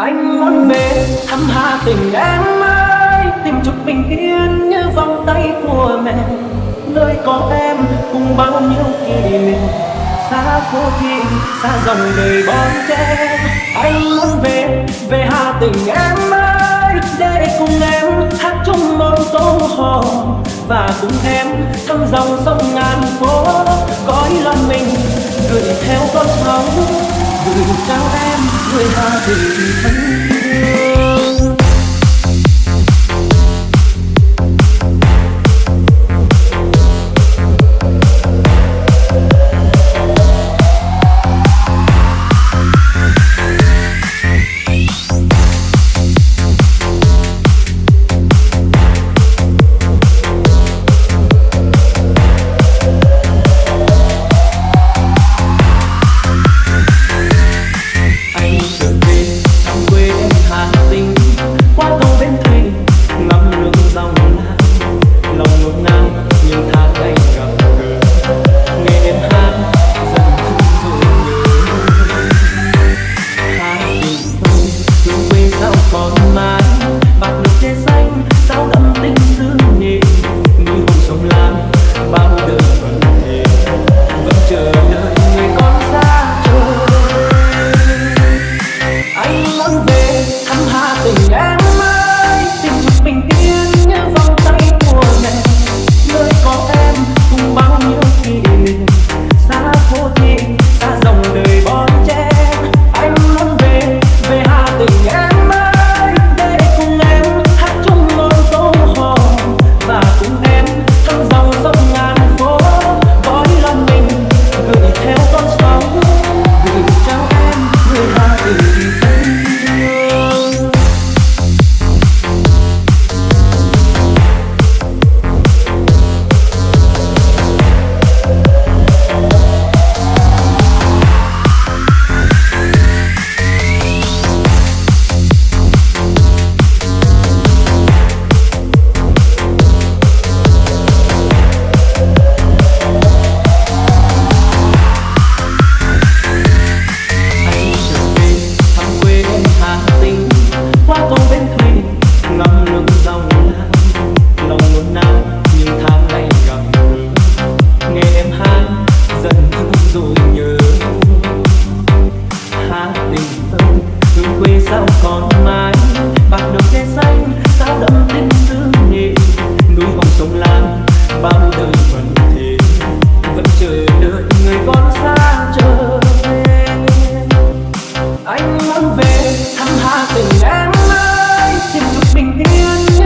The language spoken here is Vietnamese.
anh muốn về thăm hà tình em ơi. Tìm chút bình yên như vòng tay của mẹ. Nơi có em cùng bao nhiêu kỷ niệm. Xa phố thị, xa dòng đời bon chen anh muốn về về hà tình em ơi. Để cùng em hát chung một câu hò. Và cùng em thăm dòng sông ngàn phố. Cõi lòng mình gửi theo con sóng gửi trao em người hà tình thân thương còn mãi bạc xanh sao đậm tình thương nhị núi vòng sông lam bao đời vẫn thế. Vẫn chờ đợi người con xa trở anh muốn về, thăm hà tình em ơi tìm được bình yên